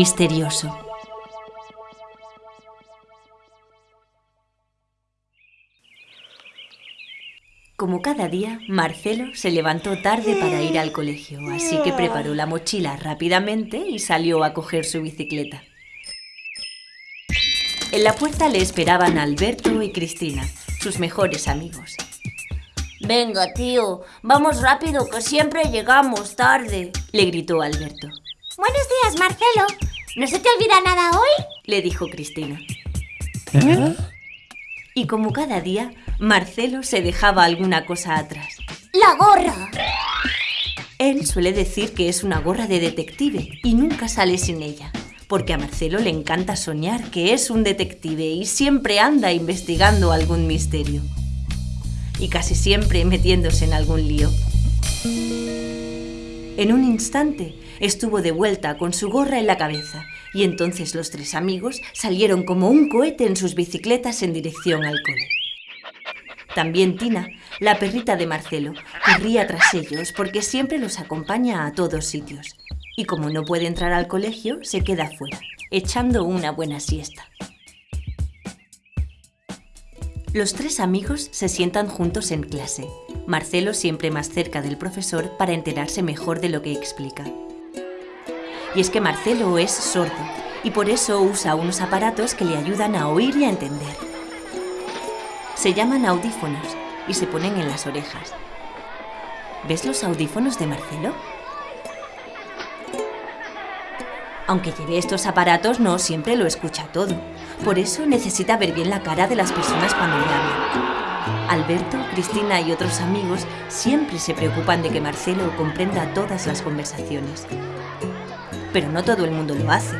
misterioso. Como cada día, Marcelo se levantó tarde para ir al colegio, así que preparó la mochila rápidamente y salió a coger su bicicleta. En la puerta le esperaban Alberto y Cristina, sus mejores amigos. Venga, tío, vamos rápido, que siempre llegamos tarde, le gritó Alberto. Buenos días, Marcelo. ¿No se te olvida nada hoy? le dijo Cristina. ¿Eh? Y como cada día, Marcelo se dejaba alguna cosa atrás. ¡La gorra! Él suele decir que es una gorra de detective y nunca sale sin ella, porque a Marcelo le encanta soñar que es un detective y siempre anda investigando algún misterio y casi siempre metiéndose en algún lío. En un instante estuvo de vuelta con su gorra en la cabeza y entonces los tres amigos salieron como un cohete en sus bicicletas en dirección al cole. También Tina, la perrita de Marcelo, corría tras ellos porque siempre los acompaña a todos sitios. Y como no puede entrar al colegio, se queda fuera, echando una buena siesta. Los tres amigos se sientan juntos en clase, Marcelo siempre más cerca del profesor para enterarse mejor de lo que explica. Y es que Marcelo es sordo y por eso usa unos aparatos que le ayudan a oír y a entender. Se llaman audífonos y se ponen en las orejas. ¿Ves los audífonos de Marcelo? Aunque lleve estos aparatos, no siempre lo escucha todo. Por eso necesita ver bien la cara de las personas cuando le hablan. Alberto, Cristina y otros amigos siempre se preocupan de que Marcelo comprenda todas las conversaciones. Pero no todo el mundo lo hace.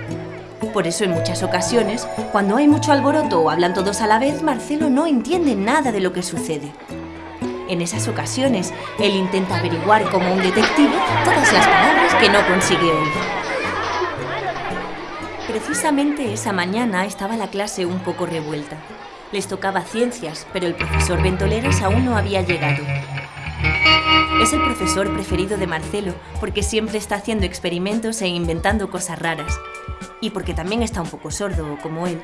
Por eso en muchas ocasiones, cuando hay mucho alboroto o hablan todos a la vez, Marcelo no entiende nada de lo que sucede. En esas ocasiones, él intenta averiguar como un detective todas las palabras que no consigue oír. Precisamente esa mañana estaba la clase un poco revuelta. Les tocaba ciencias, pero el profesor Ventoleras aún no había llegado. Es el profesor preferido de Marcelo porque siempre está haciendo experimentos e inventando cosas raras. Y porque también está un poco sordo, como él.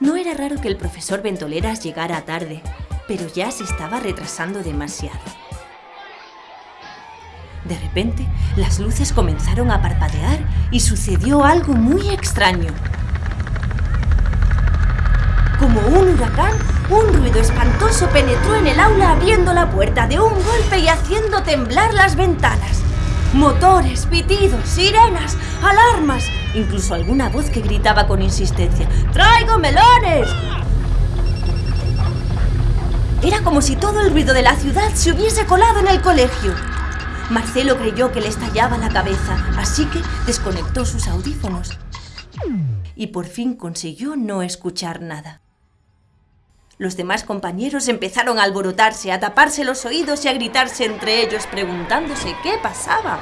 No era raro que el profesor Ventoleras llegara tarde, pero ya se estaba retrasando demasiado. De repente, las luces comenzaron a parpadear y sucedió algo muy extraño. Como un huracán, un ruido espantoso penetró en el aula abriendo la puerta de un golpe y haciendo temblar las ventanas. Motores, pitidos, sirenas, alarmas, incluso alguna voz que gritaba con insistencia, ¡Traigo melones! Era como si todo el ruido de la ciudad se hubiese colado en el colegio. Marcelo creyó que le estallaba la cabeza, así que desconectó sus audífonos. Y por fin consiguió no escuchar nada. Los demás compañeros empezaron a alborotarse, a taparse los oídos y a gritarse entre ellos, preguntándose qué pasaba.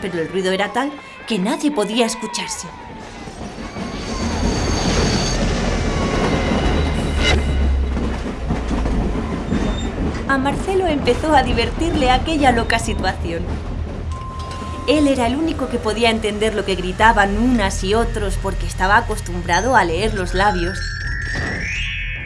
Pero el ruido era tal que nadie podía escucharse. a Marcelo empezó a divertirle aquella loca situación. Él era el único que podía entender lo que gritaban unas y otros porque estaba acostumbrado a leer los labios.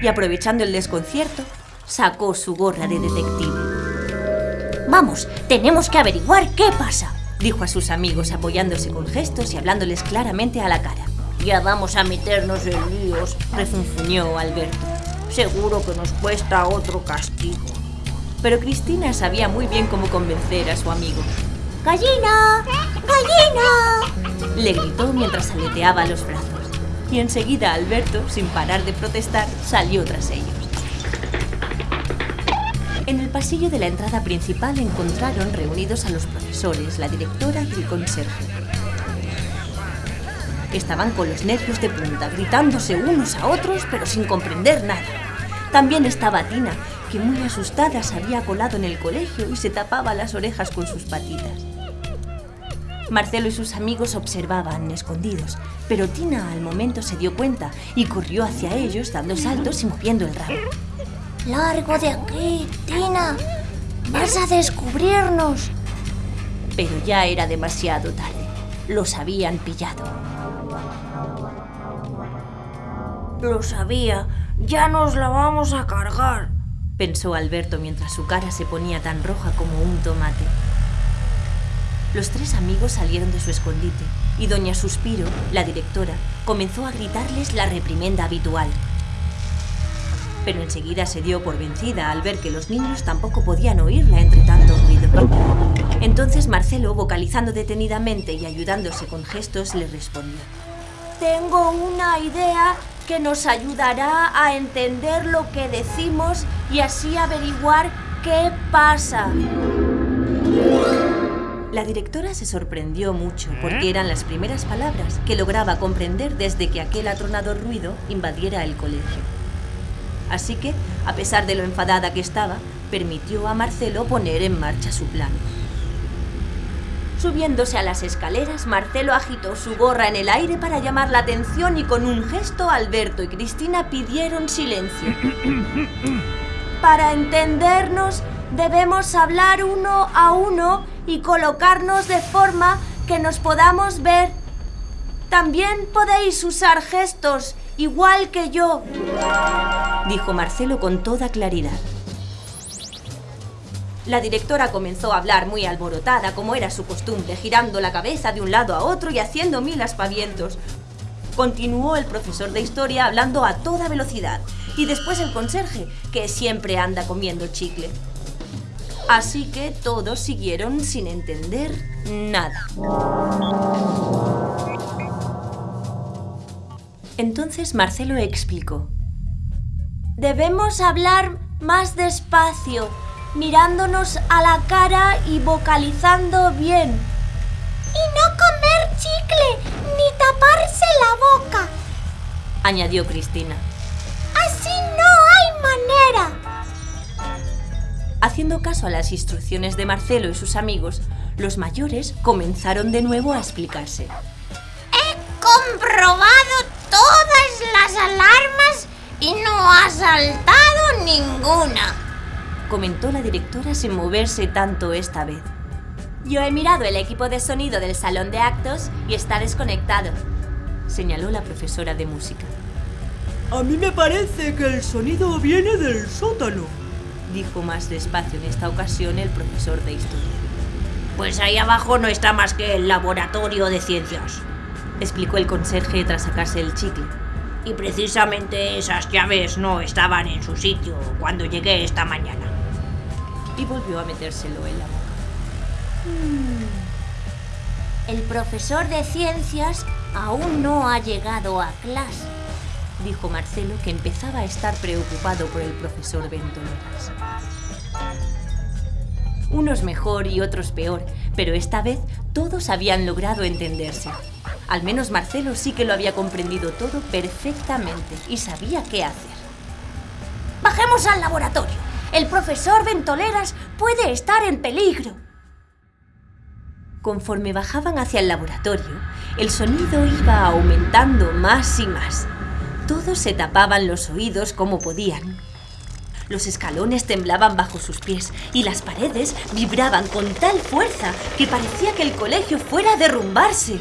Y aprovechando el desconcierto, sacó su gorra de detective. Vamos, tenemos que averiguar qué pasa, dijo a sus amigos apoyándose con gestos y hablándoles claramente a la cara. Ya vamos a meternos en líos, refunfuñó Alberto. Seguro que nos cuesta otro castigo pero Cristina sabía muy bien cómo convencer a su amigo. ¡Gallina! ¡Gallina! Le gritó mientras aleteaba los brazos. Y enseguida Alberto, sin parar de protestar, salió tras ellos. En el pasillo de la entrada principal encontraron reunidos a los profesores, la directora y el conserje. Estaban con los nervios de punta, gritándose unos a otros, pero sin comprender nada. También estaba Tina, que muy asustada se había colado en el colegio y se tapaba las orejas con sus patitas. Marcelo y sus amigos observaban, escondidos, pero Tina al momento se dio cuenta y corrió hacia ellos dando saltos y moviendo el rabo. ¡Largo de aquí, Tina! ¡Vas a descubrirnos! Pero ya era demasiado tarde. Los habían pillado. Lo sabía. Ya nos la vamos a cargar. Pensó Alberto mientras su cara se ponía tan roja como un tomate. Los tres amigos salieron de su escondite y doña Suspiro, la directora, comenzó a gritarles la reprimenda habitual. Pero enseguida se dio por vencida al ver que los niños tampoco podían oírla entre tanto ruido. Entonces Marcelo, vocalizando detenidamente y ayudándose con gestos, le respondió. Tengo una idea que nos ayudará a entender lo que decimos y así averiguar qué pasa. La directora se sorprendió mucho porque eran las primeras palabras que lograba comprender desde que aquel atronador ruido invadiera el colegio. Así que, a pesar de lo enfadada que estaba, permitió a Marcelo poner en marcha su plan. Subiéndose a las escaleras, Marcelo agitó su gorra en el aire para llamar la atención y con un gesto Alberto y Cristina pidieron silencio. Para entendernos, debemos hablar uno a uno y colocarnos de forma que nos podamos ver. También podéis usar gestos, igual que yo, dijo Marcelo con toda claridad. La directora comenzó a hablar muy alborotada, como era su costumbre, girando la cabeza de un lado a otro y haciendo mil aspavientos. Continuó el profesor de historia hablando a toda velocidad y después el conserje, que siempre anda comiendo chicle. Así que todos siguieron sin entender nada. Entonces Marcelo explicó. Debemos hablar más despacio, mirándonos a la cara y vocalizando bien. Y no comer chicle ni taparse la boca, añadió Cristina. Así no hay manera. Haciendo caso a las instrucciones de Marcelo y sus amigos, los mayores comenzaron de nuevo a explicarse. He comprobado todas las alarmas y no ha saltado ninguna comentó la directora sin moverse tanto esta vez. Yo he mirado el equipo de sonido del salón de actos y está desconectado, señaló la profesora de música. A mí me parece que el sonido viene del sótano, dijo más despacio en esta ocasión el profesor de historia. Pues ahí abajo no está más que el laboratorio de ciencias, explicó el conserje tras sacarse el chicle. Y precisamente esas llaves no estaban en su sitio cuando llegué esta mañana y volvió a metérselo en la boca. Hmm. El profesor de ciencias aún no ha llegado a clase, dijo Marcelo, que empezaba a estar preocupado por el profesor Ventoleras. Unos mejor y otros peor, pero esta vez todos habían logrado entenderse. Al menos Marcelo sí que lo había comprendido todo perfectamente y sabía qué hacer. Bajemos al laboratorio. El profesor Ventoleras puede estar en peligro. Conforme bajaban hacia el laboratorio, el sonido iba aumentando más y más. Todos se tapaban los oídos como podían. Los escalones temblaban bajo sus pies y las paredes vibraban con tal fuerza que parecía que el colegio fuera a derrumbarse.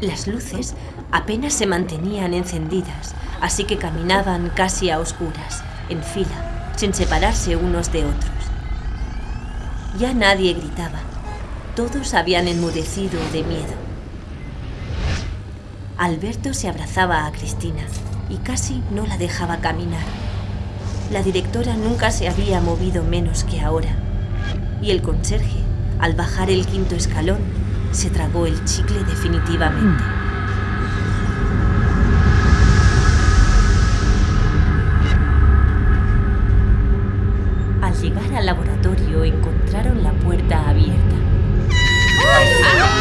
Las luces apenas se mantenían encendidas, así que caminaban casi a oscuras en fila, sin separarse unos de otros. Ya nadie gritaba. Todos habían enmudecido de miedo. Alberto se abrazaba a Cristina y casi no la dejaba caminar. La directora nunca se había movido menos que ahora. Y el conserje, al bajar el quinto escalón, se tragó el chicle definitivamente. llegar al laboratorio encontraron la puerta abierta. ¡Dios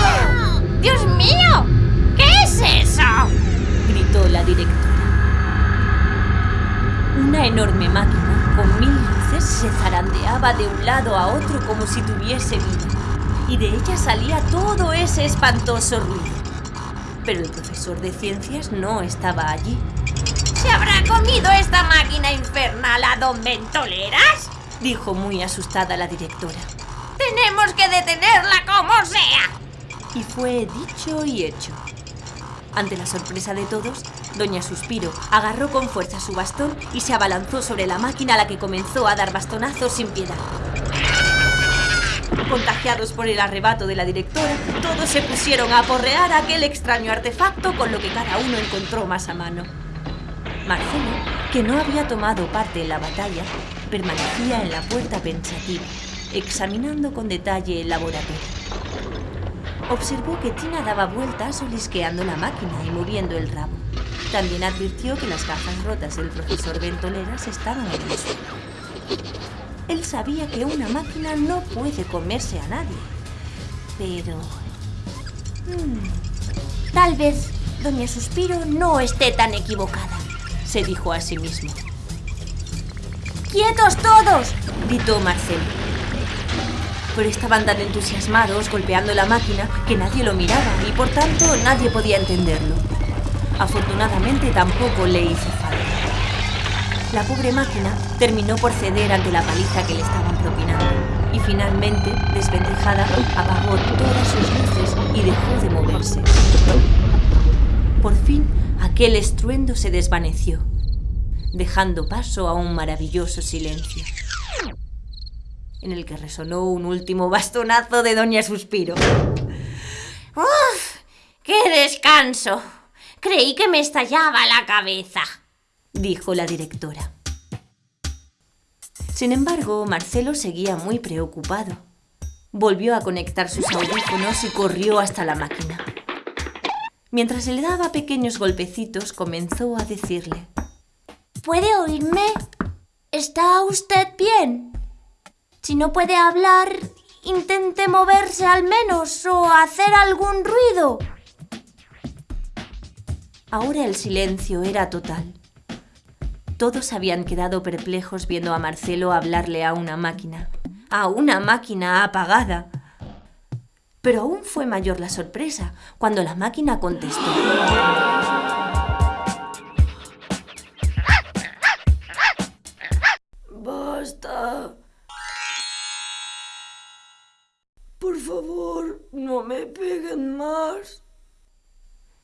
de un lado a otro como si tuviese vida, y de ella salía todo ese espantoso ruido. Pero el profesor de ciencias no estaba allí. ¿Se habrá comido esta máquina infernal a don Ventoleras? dijo muy asustada la directora. Tenemos que detenerla como sea. Y fue dicho y hecho. Ante la sorpresa de todos, Doña Suspiro agarró con fuerza su bastón y se abalanzó sobre la máquina a la que comenzó a dar bastonazos sin piedad. Contagiados por el arrebato de la directora, todos se pusieron a aporrear aquel extraño artefacto con lo que cada uno encontró más a mano. Marcelo, que no había tomado parte en la batalla, permanecía en la puerta pensativa, examinando con detalle el laboratorio. Observó que Tina daba vueltas olisqueando la máquina y moviendo el rabo. También advirtió que las gafas rotas del profesor Ventoleras estaban en el suelo. Él sabía que una máquina no puede comerse a nadie. Pero... hmm, tal vez Doña Suspiro no esté tan equivocada, se dijo a sí mismo. ¡Quietos todos! Gritó Marcelo. Pero estaban tan entusiasmados golpeando la máquina que nadie lo miraba y por tanto nadie podía entenderlo. Afortunadamente tampoco le hizo falta. La pobre máquina terminó por ceder ante la paliza que le estaban propinando y finalmente, desvencijada, apagó todas sus luces y dejó de moverse. Por fin, aquel estruendo se desvaneció, dejando paso a un maravilloso silencio, en el que resonó un último bastonazo de Doña Suspiro. ¡Uf! ¡Qué descanso! Creí que me estallaba la cabeza. dijo la directora. Sin embargo, Marcelo seguía muy preocupado. Volvió a conectar sus audífonos y corrió hasta la máquina. Mientras le daba pequeños golpecitos, comenzó a decirle, ¿Puede oírme? ¿Está usted bien? Si no puede hablar, intente moverse al menos o hacer algún ruido. Ahora el silencio era total. Todos habían quedado perplejos viendo a Marcelo hablarle a una máquina, a una máquina apagada. Pero aún fue mayor la sorpresa cuando la máquina contestó. Basta. Por favor, no me peguen más.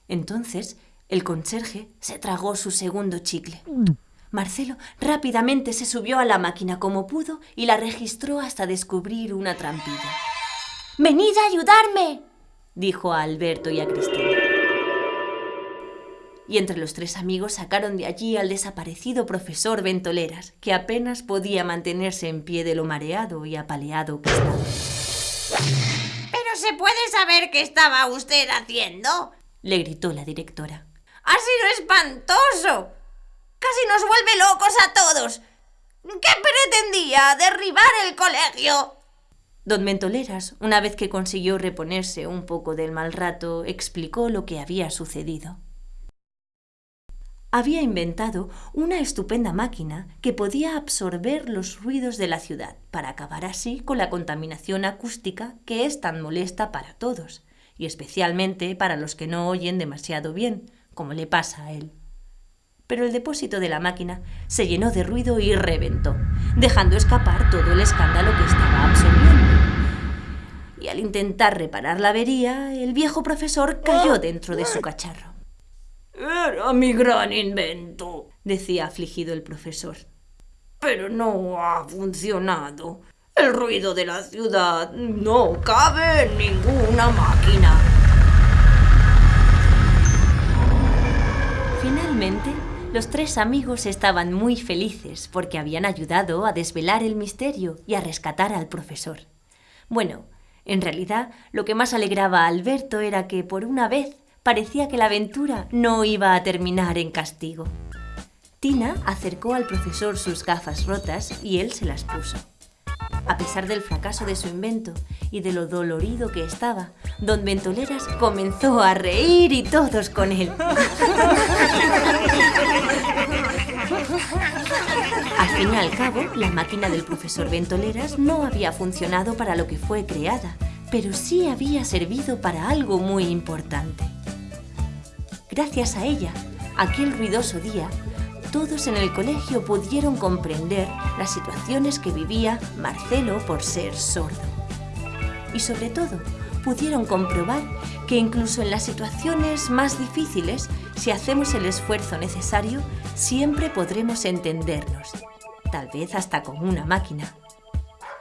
Entonces, el conserje se tragó su segundo chicle. Marcelo rápidamente se subió a la máquina como pudo y la registró hasta descubrir una trampilla. ¡Venid a ayudarme! dijo a Alberto y a Cristina. Y entre los tres amigos sacaron de allí al desaparecido profesor Ventoleras, que apenas podía mantenerse en pie de lo mareado y apaleado que estaba. ¿Pero se puede saber qué estaba usted haciendo? Le gritó la directora. ¡Ha sido espantoso! ¡Casi nos vuelve locos a todos! ¿Qué pretendía? ¿Derribar el colegio? Don Ventoleras, una vez que consiguió reponerse un poco del mal rato, explicó lo que había sucedido. Había inventado una estupenda máquina que podía absorber los ruidos de la ciudad para acabar así con la contaminación acústica que es tan molesta para todos, y especialmente para los que no oyen demasiado bien, como le pasa a él. Pero el depósito de la máquina se llenó de ruido y reventó, dejando escapar todo el escándalo que estaba absorbiendo. Y al intentar reparar la avería, el viejo profesor cayó dentro de su cacharro. Era mi gran invento, decía afligido el profesor. pero no ha funcionado. El ruido de la ciudad no cabe en ninguna máquina. Finalmente, los tres amigos estaban muy felices porque habían ayudado a desvelar el misterio y a rescatar al profesor. Bueno, en realidad, lo que más alegraba a Alberto era que, por una vez, parecía que la aventura no iba a terminar en castigo. Tina acercó al profesor sus gafas rotas y él se las puso. A pesar del fracaso de su invento y de lo dolorido que estaba, don Ventoleras comenzó a reír y todos con él. Al fin y al cabo, la máquina del profesor Ventoleras no había funcionado para lo que fue creada, pero sí había servido para algo muy importante. Gracias a ella, aquel ruidoso día, todos en el colegio pudieron comprender las situaciones que vivía Marcelo por ser sordo. y sobre todo pudieron comprobar que incluso en las situaciones más difíciles, si hacemos el esfuerzo necesario, siempre podremos entendernos, tal vez hasta con una máquina.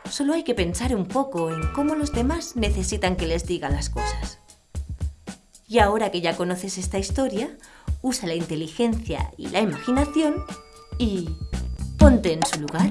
Solo hay que pensar un poco en cómo los demás necesitan que les digan las cosas. Y ahora que ya conoces esta historia, usa la inteligencia y la imaginación y ponte en su lugar.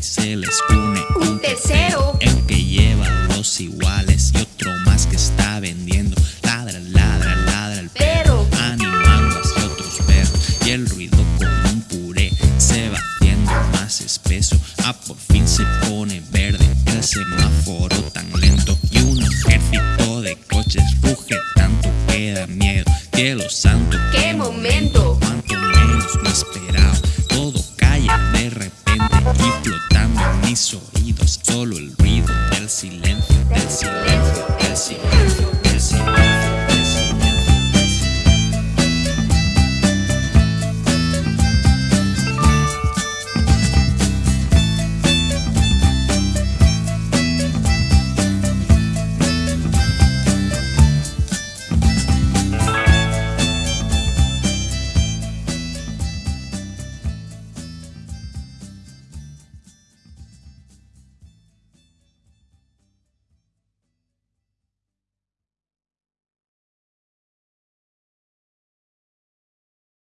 Y se les une un tercero. El que lleva los iguales